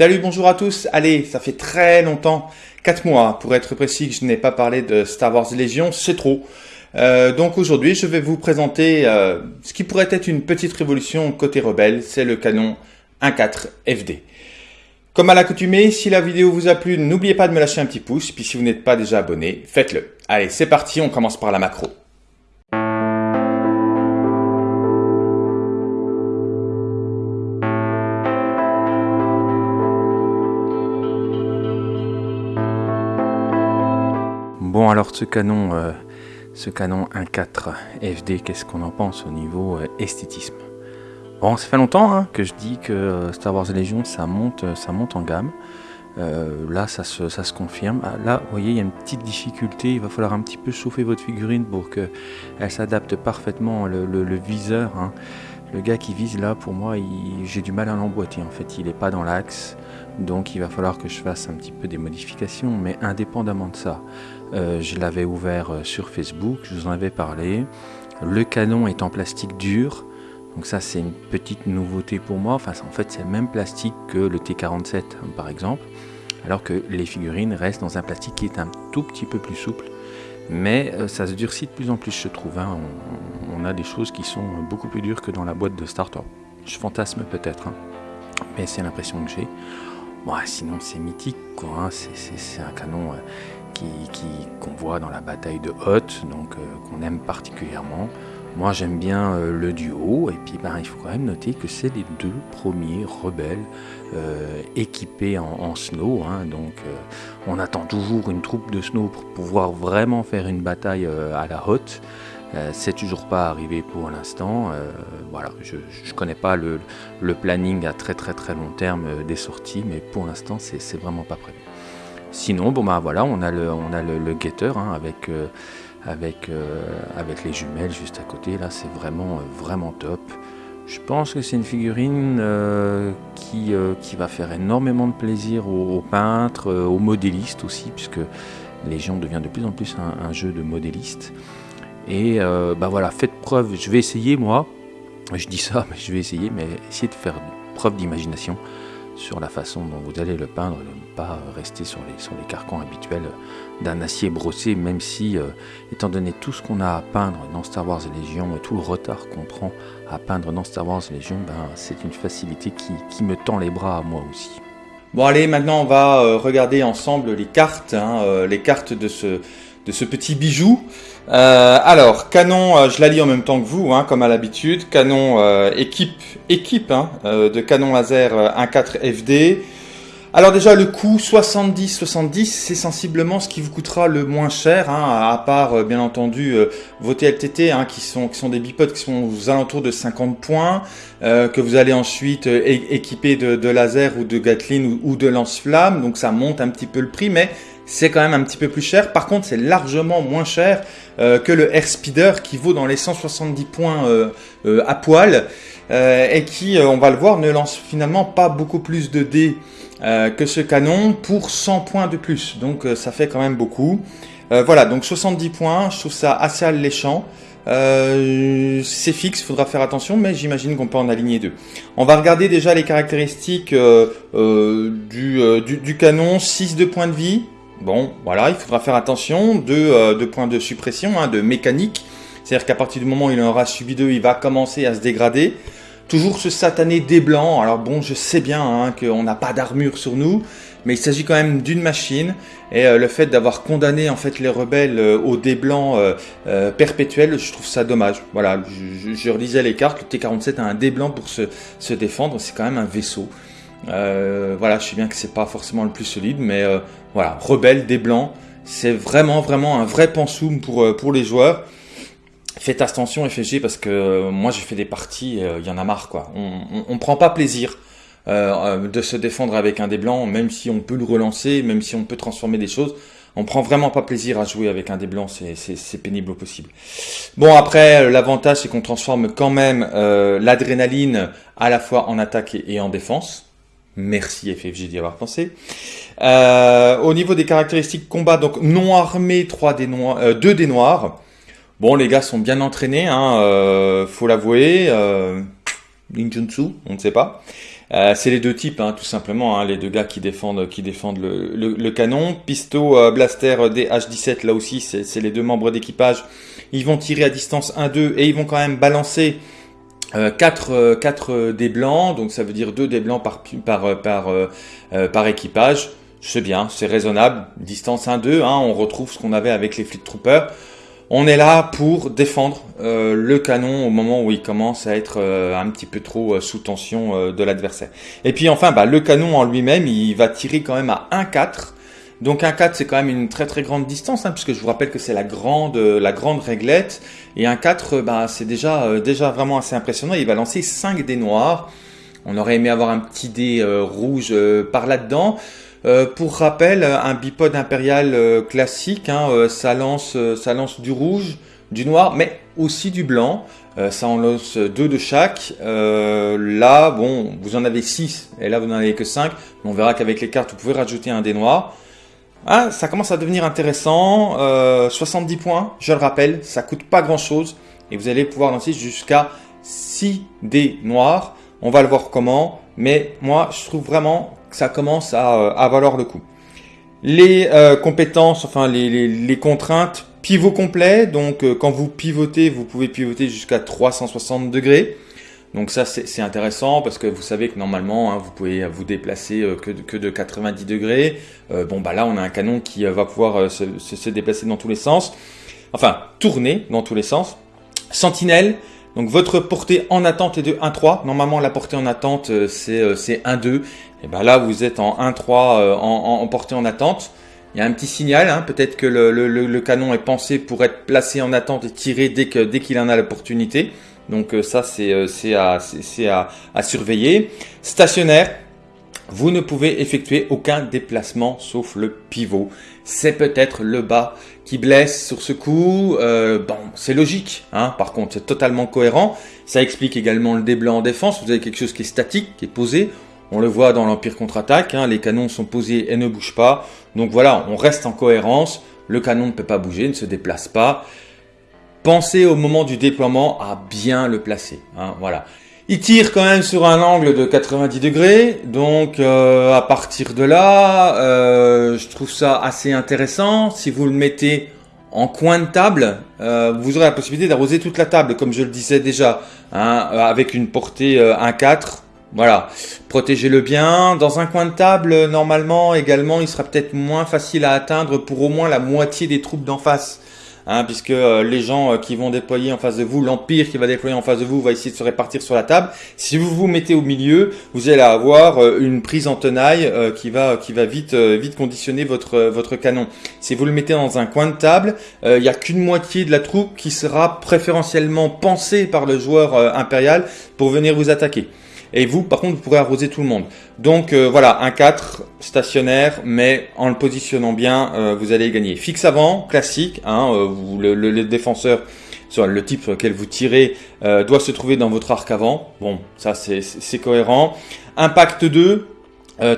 Salut, bonjour à tous. Allez, ça fait très longtemps, 4 mois pour être précis, que je n'ai pas parlé de Star Wars Légion, c'est trop. Euh, donc aujourd'hui, je vais vous présenter euh, ce qui pourrait être une petite révolution côté rebelle, c'est le canon 1.4 FD. Comme à l'accoutumée, si la vidéo vous a plu, n'oubliez pas de me lâcher un petit pouce, puis si vous n'êtes pas déjà abonné, faites-le. Allez, c'est parti, on commence par la macro. Alors ce canon, euh, ce canon 1.4 FD, qu'est-ce qu'on en pense au niveau euh, esthétisme? Bon, ça fait longtemps hein, que je dis que euh, Star Wars Legion ça monte, ça monte en gamme. là, ça se, confirme. Ah, là, vous voyez, il y a une petite difficulté. Il va falloir un petit peu chauffer votre figurine pour qu'elle s'adapte parfaitement. Le, le, viseur, hein. le gars qui vise là, pour moi, j'ai du mal à l'emboîter. En fait, il n'est pas dans l'axe. Donc, il va falloir que je fasse un petit peu des modifications. Mais indépendamment de ça, euh, je l'avais ouvert euh, sur Facebook, je vous en avais parlé. Le canon est en plastique dur, donc ça c'est une petite nouveauté pour moi. En fait c'est le même plastique que le T47 hein, par exemple, alors que les figurines restent dans un plastique qui est un tout petit peu plus souple. Mais euh, ça se durcit de plus en plus je trouve. Hein. On, a des choses qui sont beaucoup plus dures que dans la boîte de starter. Je fantasme peut-être, hein. mais c'est l'impression que j'ai. Sinon c'est mythique, quoi. c'est un canon qu'on voit dans la bataille de Hoth, donc euh, qu'on aime particulièrement. Moi j'aime bien euh, le duo, et puis ben, il faut quand même noter que c'est les deux premiers rebelles euh, équipés en, snow. Hein. donc on attend toujours une troupe de snow pour pouvoir vraiment faire une bataille à la Hoth. c'est toujours pas arrivé pour l'instant. voilà, je ne connais pas le, le, planning à très très très long terme des sorties, mais pour l'instant c'est vraiment pas prévu. Sinon, bon bah voilà, on a le, on hein, avec, euh, euh, avec les jumelles juste à côté. Là, c'est vraiment, euh, vraiment top. Je pense que c'est une figurine qui, va faire énormément de plaisir aux, peintres, aux modélistes aussi, puisque Légion devient de plus en plus un, jeu de modélistes. Et bah voilà, faites preuve. Je vais essayer moi. Je dis ça, mais je vais essayer, mais essayer de faire preuve d'imagination sur la façon dont vous allez le peindre, rester sur les, sur les carcans habituels d'un acier brossé, même si, euh, étant donné tout ce qu'on a à peindre dans Star Wars Légion et tout le retard qu'on prend à peindre dans Star Wars Légion, ben, c'est une facilité qui, me tend les bras à moi aussi. Bon allez, maintenant on va euh, regarder ensemble les cartes, hein, euh, les cartes de ce, de ce petit bijou. Alors, canon, je la lis en même temps que vous, hein, comme à l'habitude. Canon équipe, équipe hein, de canon laser 1.4 FD. Alors déjà, le coût 70-70, c'est sensiblement ce qui vous coûtera le moins cher, hein, à part, bien entendu, vos TLTT, hein, qui, sont, qui sont des bipodes qui sont aux alentours de 50 points, que vous allez ensuite équiper de, de, laser ou de Gatling ou, ou de lance-flamme, donc ça monte un petit peu le prix, mais c'est quand même un petit peu plus cher. Par contre, c'est largement moins cher euh, que le Air Speeder qui vaut dans les 170 points euh, euh, à poil et qui, on va le voir, ne lance finalement pas beaucoup plus de dés que ce canon pour 100 points de plus. Donc ça fait quand même beaucoup. voilà, donc 70 points, je trouve ça assez alléchant. c'est fixe, faudra faire attention, mais j'imagine qu'on peut en aligner deux. On va regarder déjà les caractéristiques du, du, canon, 6 de points de vie, Bon, voilà, il faudra faire attention. Deux, euh, points de suppression, hein, de mécanique. C'est-à-dire qu'à partir du moment où il en aura subi deux, il va commencer à se dégrader. Toujours ce satané dé blanc. Alors bon, je sais bien hein, qu'on n'a pas d'armure sur nous, mais il s'agit quand même d'une machine. Et euh, le fait d'avoir condamné en fait les rebelles euh, au dé blanc perpétuel, je trouve ça dommage. Voilà, je, relisais les cartes. Le T47 a un dé blanc pour se défendre. C'est quand même un vaisseau. Voilà, je sais bien que c'est pas forcément le plus solide, mais voilà, rebelle des blancs. C'est vraiment, vraiment un vrai pansoum pour, euh, pour les joueurs. Faites attention FFG parce que euh, moi j'ai fait des parties, il euh, y en a marre quoi. On, ne prend pas plaisir de se défendre avec un des blancs, même si on peut le relancer, même si on peut transformer des choses. On prend vraiment pas plaisir à jouer avec un des blancs, c'est pénible au possible. Bon après, l'avantage c'est qu'on transforme quand même l'adrénaline à la fois en attaque et en défense. Merci FFG d'y avoir pensé. Euh, au niveau des caractéristiques combat, donc non armé, 3 des noirs, euh, 2 des noirs. Bon, les gars sont bien entraînés, hein, euh, faut l'avouer. Euh, on ne sait pas. Euh, c'est les deux types, hein, tout simplement, hein, les deux gars qui défendent, défendent le, canon. Pisto, euh, Blaster, DH17, là aussi, c'est les deux membres d'équipage. Ils vont tirer à distance 1-2 et ils vont quand même balancer 4, 4 des blancs, donc ça veut dire 2 des blancs par, par, par, par équipage. C'est bien, c'est raisonnable. Distance 1-2, hein, on retrouve ce qu'on avait avec les Fleet Troopers. On est là pour défendre euh, le canon au moment où il commence à être euh, un petit peu trop euh, sous tension de l'adversaire. Et puis enfin, bah, le canon en lui-même, il va tirer quand même à 1,4. Donc 1,4 c'est quand même une très très grande distance, hein, puisque je vous rappelle que c'est la grande la grande réglette. Et 1,4, bah, c'est déjà, déjà vraiment assez impressionnant. Il va lancer 5 dés noirs. On aurait aimé avoir un petit dé rouge par là-dedans. Euh, pour rappel, un bipode impérial euh, classique, hein, euh, ça, lance, ça lance du rouge, du noir, mais aussi du blanc. ça en lance deux de chaque. là, bon, vous en avez 6 et là vous n'en avez que 5. On verra qu'avec les cartes, vous pouvez rajouter un dé noir. Ah, ça commence à devenir intéressant. 70 points, je le rappelle, ça coûte pas grand chose. Et vous allez pouvoir lancer jusqu'à 6 dés noirs. On va le voir comment. Mais moi, je trouve vraiment ça commence à, à valoir le coup. Les euh, compétences, enfin les, les, contraintes, pivot complet. Donc euh, quand vous pivotez, vous pouvez pivoter jusqu'à 360 degrés. Donc ça c'est intéressant parce que vous savez que normalement hein, vous pouvez vous déplacer euh, que, de, que, de 90 degrés. bon bah là on a un canon qui va pouvoir se, déplacer dans tous les sens. Enfin tourner dans tous les sens. Sentinelle, donc votre portée en attente est de 1-3. Normalement la portée en attente c'est 1-2. Et ben là, vous êtes en 1-3 euh, en, portée en attente. Il y a un petit signal, hein. peut-être que le, canon est pensé pour être placé en attente et tiré dès qu'il dès en a l'opportunité. Donc euh, ça, c'est euh, à, surveiller. Stationnaire, vous ne pouvez effectuer aucun déplacement sauf le pivot. C'est peut-être le bas qui blesse sur ce coup. bon, c'est logique, hein. par contre, c'est totalement cohérent. Ça explique également le déblanc en défense. Vous avez quelque chose qui est statique, qui est posé. On le voit dans l'Empire contre-attaque, hein, les canons sont posés et ne bougent pas. Donc voilà, on reste en cohérence. Le canon ne peut pas bouger, ne se déplace pas. Pensez au moment du déploiement à bien le placer. Hein, voilà. Il tire quand même sur un angle de 90 degrés, donc euh, à partir de là, euh, je trouve ça assez intéressant. Si vous le mettez en coin de table, euh, vous aurez la possibilité d'arroser toute la table, comme je le disais déjà, hein, avec une portée 1-4 voilà, protégez-le bien. Dans un coin de table, normalement, également, il sera peut-être moins facile à atteindre pour au moins la moitié des troupes d'en face. Hein, puisque euh, les gens euh, qui vont déployer en face de vous, l'Empire qui va déployer en face de vous, va essayer de se répartir sur la table. Si vous vous mettez au milieu, vous allez avoir euh, une prise en tenaille qui va qui va vite vite conditionner votre votre canon. Si vous le mettez dans un coin de table, il n'y a qu'une moitié de la troupe qui sera préférentiellement pensée par le joueur impérial pour venir vous attaquer. Et vous, par contre, vous pourrez arroser tout le monde. Donc euh, voilà, un 4 stationnaire, mais en le positionnant bien, euh, vous allez gagner. Fixe avant, classique, hein, euh, vous, le, défenseur, soit le type sur lequel vous tirez, doit se trouver dans votre arc avant. Bon, ça c'est cohérent. Impact 2,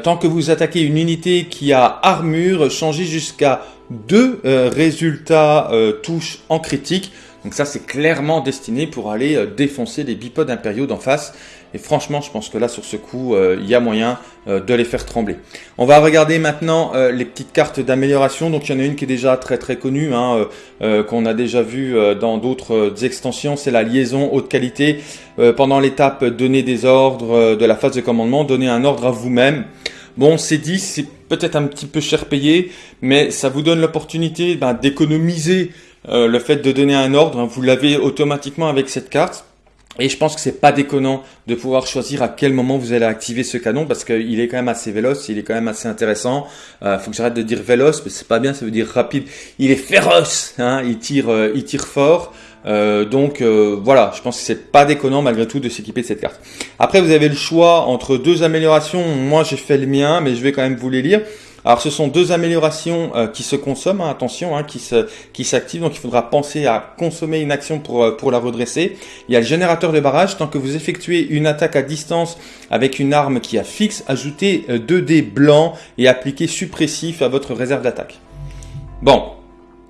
tant que vous attaquez une unité qui a armure, changez jusqu'à deux résultats touches en critique. Donc ça c'est clairement destiné pour aller défoncer les bipodes impériaux d'en face. Et franchement, je pense que là, sur ce coup, euh, il y a moyen euh, de les faire trembler. On va regarder maintenant euh, les petites cartes d'amélioration. Donc, il y en a une qui est déjà très très connue, hein, qu'on a déjà vu dans d'autres extensions. C'est la liaison haute qualité. pendant l'étape donner des ordres de la phase de commandement, donner un ordre à vous-même. Bon, c'est dit, c'est peut-être un petit peu cher payé, mais ça vous donne l'opportunité ben, d'économiser le fait de donner un ordre. Vous l'avez automatiquement avec cette carte. Et je pense que c'est pas déconnant de pouvoir choisir à quel moment vous allez activer ce canon parce qu'il est quand même assez véloce, il est quand même assez intéressant. Euh, faut que j'arrête de dire véloce, mais c'est pas bien, ça veut dire rapide. Il est féroce, hein, il tire, euh, il tire fort. Euh, donc euh, voilà, je pense que c'est pas déconnant malgré tout de s'équiper de cette carte. Après, vous avez le choix entre deux améliorations. Moi, j'ai fait le mien, mais je vais quand même vous les lire. Alors ce sont deux améliorations euh, qui se consomment, hein, attention, hein, qui se qui s'activent, donc il faudra penser à consommer une action pour, euh, pour la redresser. Il y a le générateur de barrage, tant que vous effectuez une attaque à distance avec une arme qui a fixe, ajoutez 2 euh, dés blancs et appliquez suppressif à votre réserve d'attaque. Bon,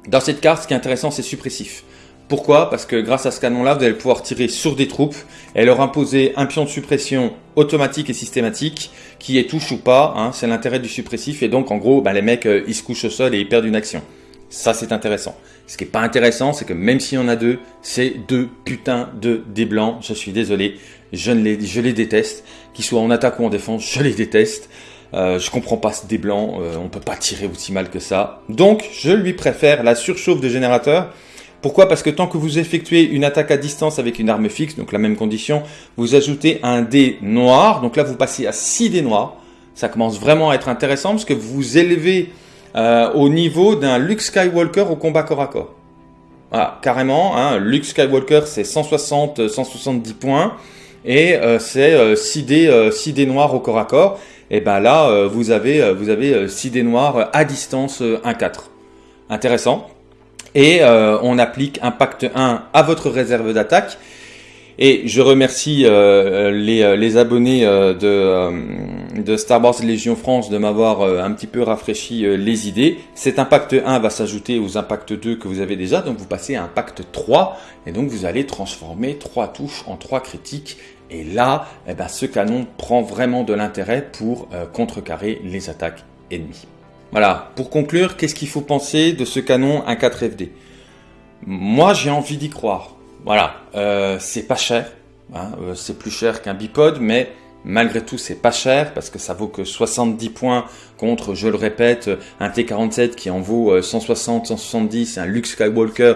dans cette carte, ce qui est intéressant, c'est suppressif. Pourquoi? Parce que grâce à ce canon-là, vous allez pouvoir tirer sur des troupes et leur imposer un pion de suppression automatique et systématique qui est touche ou pas. Hein, c'est l'intérêt du suppressif et donc en gros, bah, les mecs euh, ils se couchent au sol et ils perdent une action. Ça c'est intéressant. Ce qui est pas intéressant, c'est que même s'il y en a deux, c'est deux putains de dés blancs. Je suis désolé, je, ne les, je les déteste. Qu'ils soient en attaque ou en défense, je les déteste. Euh, je comprends pas ce dé blanc, euh, on peut pas tirer aussi mal que ça. Donc je lui préfère la surchauffe de générateur pourquoi? Parce que tant que vous effectuez une attaque à distance avec une arme fixe, donc la même condition, vous ajoutez un dé noir. Donc là, vous passez à 6 dés noirs. Ça commence vraiment à être intéressant parce que vous élevez euh, au niveau d'un Luke Skywalker au combat corps à corps. Voilà, carrément, hein, Luke Skywalker c'est 160, 170 points et euh, c'est 6 euh, dés, 6 dés noirs au corps à corps. Et ben là, vous avez, vous avez 6 dés noirs à distance 1-4. Intéressant et euh, on applique Impact 1 à votre réserve d'attaque. Et je remercie euh, les, euh, les, abonnés de, Star Wars Légion France de m'avoir un petit peu rafraîchi les idées. Cet Impact 1 va s'ajouter aux Impact 2 que vous avez déjà, donc vous passez à Impact 3, et donc vous allez transformer 3 touches en 3 critiques. Et là, eh ben, ce canon prend vraiment de l'intérêt pour contrecarrer les attaques ennemies. Voilà, pour conclure, qu'est-ce qu'il faut penser de ce canon 1.4 FD Moi, j'ai envie d'y croire. Voilà, euh, c'est pas cher, hein, euh, c'est plus cher qu'un bipod, mais malgré tout, c'est pas cher parce que ça vaut que 70 points contre, je le répète, un T47 qui en vaut 160, euh, 170, un Luke Skywalker.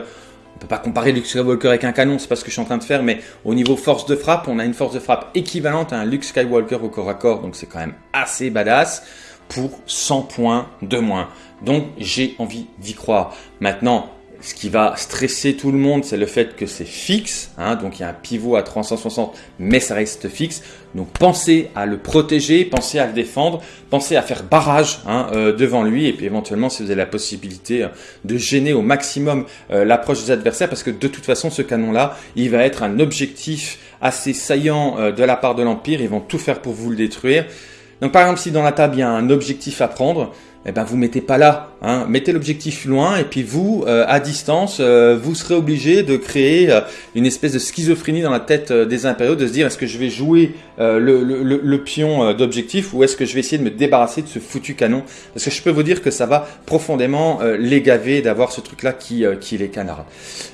On peut pas comparer Luke Skywalker avec un canon, c'est pas ce que je suis en train de faire, mais au niveau force de frappe, on a une force de frappe équivalente à un Luke Skywalker au corps à corps, donc c'est quand même assez badass pour 100 points de moins. Donc j'ai envie d'y croire. Maintenant, ce qui va stresser tout le monde, c'est le fait que c'est fixe. Hein, donc il y a un pivot à 360, mais ça reste fixe. Donc pensez à le protéger, pensez à le défendre, pensez à faire barrage hein, euh, devant lui. Et puis éventuellement, si vous avez la possibilité euh, de gêner au maximum euh, l'approche des adversaires, parce que de toute façon, ce canon-là, il va être un objectif assez saillant de la part de l'Empire. Ils vont tout faire pour vous le détruire. Donc par exemple, si dans la table il y a un objectif à prendre, eh ben vous mettez pas là, hein. mettez l'objectif loin et puis vous, euh, à distance, euh, vous serez obligé de créer euh, une espèce de schizophrénie dans la tête des impériaux, de se dire est-ce que je vais jouer le, pion d'objectif ou est-ce que je vais essayer de me débarrasser de ce foutu canon? Parce que je peux vous dire que ça va profondément les gaver d'avoir ce truc-là qui, qui les canarde.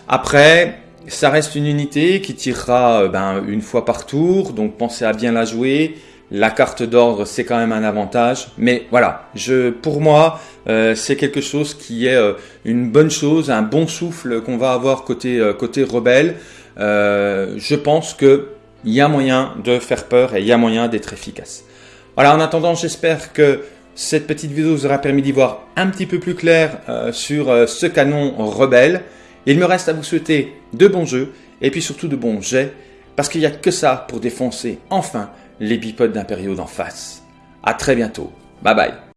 Après, ça reste une unité qui tirera ben, une fois par tour, donc pensez à bien la jouer. La carte d'ordre, c'est quand même un avantage. Mais voilà, je, pour moi, euh, c'est quelque chose qui est euh, une bonne chose, un bon souffle qu'on va avoir côté, euh, côté rebelle. je pense qu'il y a moyen de faire peur et il y a moyen d'être efficace. Voilà, en attendant, j'espère que cette petite vidéo vous aura permis d'y voir un petit peu plus clair sur ce canon rebelle. Il me reste à vous souhaiter de bons jeux et puis surtout de bons jets, parce qu'il n'y a que ça pour défoncer enfin les bipodes d'impériaux d'en face. À très bientôt. Bye bye.